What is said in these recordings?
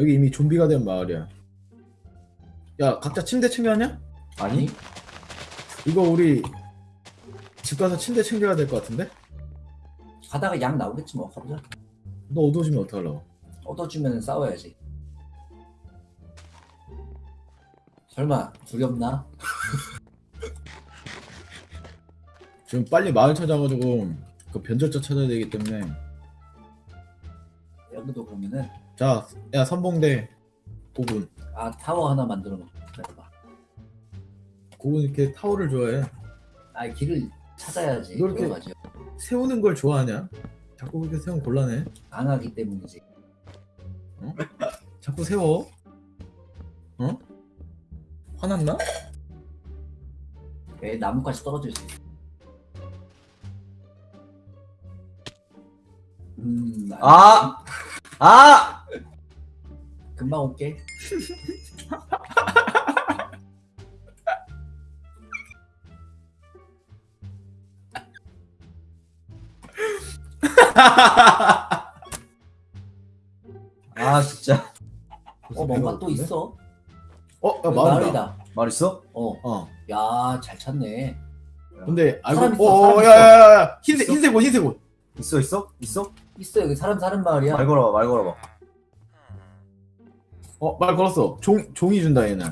여기 이미 좀비가 된 마을이야. 야, 각자 침대 챙겨왔냐? 아니? 이거 우리 집 가서 침대 챙겨야 될 것 같은데? 가다가 양 나오겠지 뭐 가보자 너 어두워지면 어떡하려고? 얻어주면 싸워야지 설마 두렵나? 지금 빨리 마을 찾아가지고 그 변절자 찾아야 되기 때문에 여기도 보면은 자, 야 선봉대 고군. 아 타워 하나 만들어 놓고 기다려봐 고군 이렇게 타워를 좋아해. 아 길을 찾아야지 너 이렇게- 맞아 세우는 걸 좋아하냐? 자꾸 그렇게 세우면 곤란해. 강하기 때문이지 자꾸 세워. 어? 화났나? 왜 나무까지 떨어질 수 있어 음 아! 아! 금방 올게 아 진짜 어 뭔가 또 있어 어, 야, 마을이다. 말 있어? 어야 어. 잘 찾네 근데 사람 알고 있어, 어, 어, 있어. 야, 야, 야, 흰색? 흰색 옷, 흰색 옷. 있어 있어? 있어? 있어 여기 사람 사는 마을이야 말 걸어봐 말 걸어봐 어, 말 걸었어. 종 종이 준다 얘는.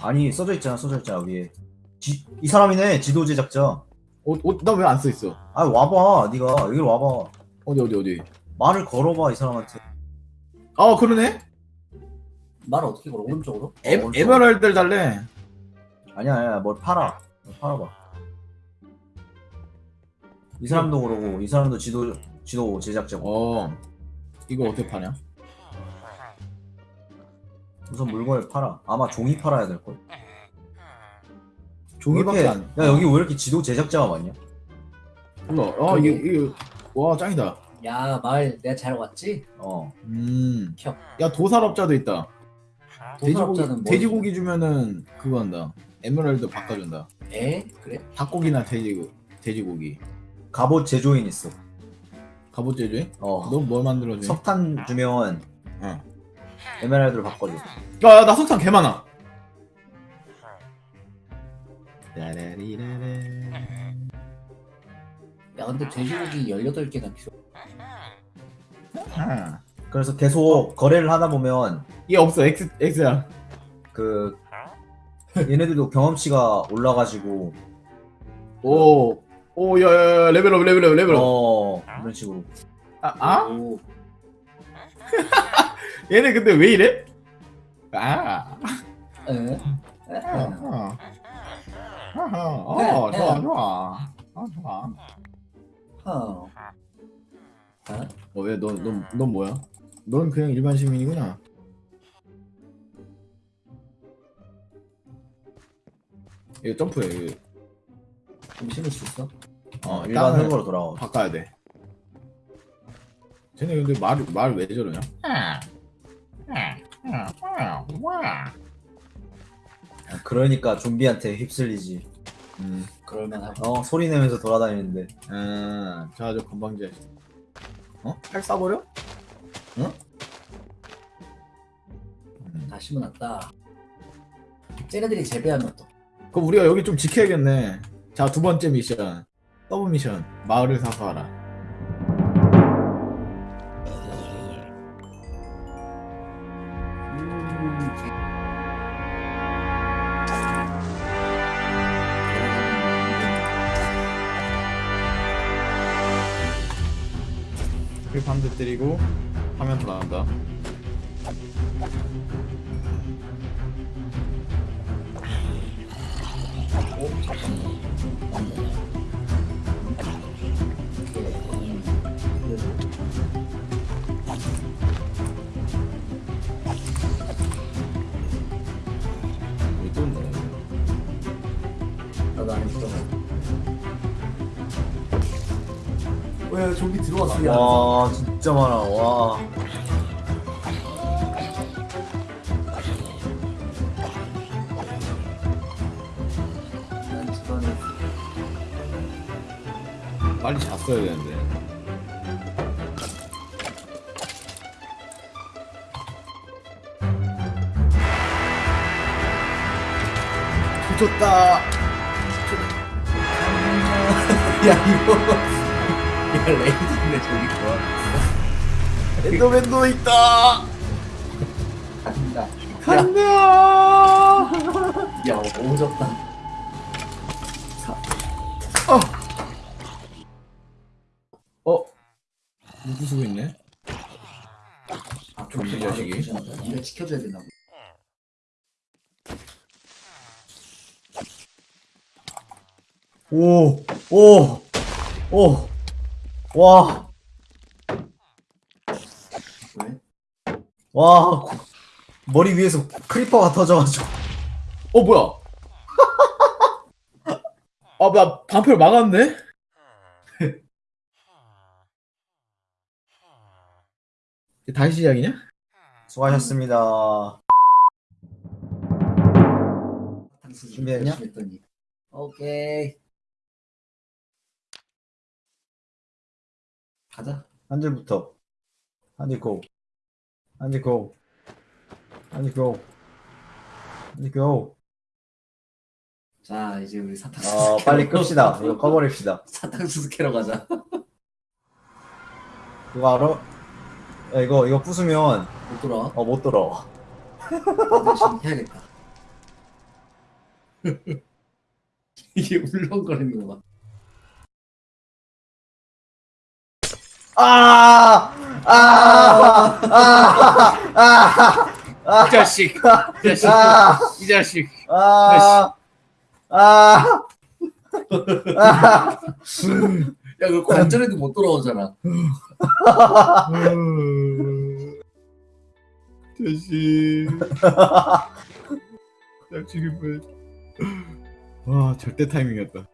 아니 써져 있잖아 써져 있잖아 위에 지, 이 사람이네 지도 제작자 옷, 옷, 나왜 안 써 있어? 아 와봐 네가 여기로 와봐 어디, 어디, 어디? 말을 걸어봐 이 사람한테 아, 그러네. 말 어떻게 걸어 오른쪽으로 에, 어, 에메랄드를 달래. 아니야 아니야 뭘 팔아 뭘 팔아봐 이 사람도 그러고 이 사람도 지도 지도 제작자고 어, 이거 어떻게 파냐? 우선 물건을 팔아 아마 종이 팔아야 될걸 종이밖에 왜 안. 야 여기 왜 이렇게 지도 제작자가 많냐 몰라. 아, 이게, 이게, 와, 짱이다. 야 마을 내가 잘 왔지 어 음. 켜. 야, 도살업자도 있다. 도살업자는 돼지고기, 뭐 돼지고기 주면은 그거 한다. 에메랄드 바꿔준다. 에 그래 닭고기나 돼지, 돼지고기. 갑옷 제조인 있어 갑옷 제조해? 어 넌 뭘 만들어줘? 석탄 주면 응. 에메랄드를 바꿔줘 야, 나 석탄 개 많아. 야 근데 돼지고기 18개나 필요 아. 그래서 계속 거래를 하다 보면 얘 없어, X야. 그 얘네들도 경험치가 올라가지고 오, 오, 야, 야, 야, 레벨업, 레벨업, 레벨업. 어 이런 식으로 아, 아? 오, 얘네 근데 왜 이래? 아. 에? 에? 아하. 아하. 어, 좋아, 좋아. 아, 좋아. 어. 어? 어, 왜, 넌, 넌, 넌 뭐야? 넌 그냥 일반 시민이구나. 이거 점프해, 이거. 좀 심을 수 있어? 어, 일반 흙으로 돌아와 바꿔야 돼. 쟤네 근데 말, 말 왜 저러냐? 그러니까 좀비한테 휩쓸리지 음, 그럴만하고 어 소리 내면서 돌아다니는데 아, 자, 저 건방지. 어? 팔 쏴버려? 응? 음. 다 심어놨다 쟤네들이 재배하면 또 그럼 우리가 여기 좀 지켜야겠네. 자, 두 번째 미션. 서브 미션. 마을을 사수하라. 그 반대 때리고 화면 돌아간다. 여기 왜 좀비 들어왔어 와 진짜 많아. 와. 빨리 잤어야 되는데. 좋다. 야 이거. 레이드인데 저기 좋아 엔더맨도 있다. 간다 간다. 야 오졌다 어? 누구 쓰고 있네? 아좀좀이 자식이. 이거 지켜줘야 된다고 오, 오, 오, 와, 왜? 와, 고- 머리 위에서 크리퍼가 터져가지고. 어 뭐야? 아, 나 방패를 막았네? 다시 시작이냐? 수고하셨습니다. 사탕수수 준비했냐? 오케이 가자 한 줄부터. 한줄 고. 한줄 고. 한줄 고. 한줄 고. 자 이제 우리 사탕수수 어, 캐러 빨리 끕시다. 이거 꺼버립시다. 사탕수수 캐러 가자 이거 알아? 야, 이거, 이거 부수면, 못 돌아 어, 못. 열심히 해야겠다 이게 울렁거리는 거 봐. 아! 아! 아! 아! 이 자식! 이 자식! 아! 이 자식! 아! 아! 아! 야 그거 관절에도 못 돌아오잖아 자식. 자식이 뭐. 와, 절대 타이밍이었다.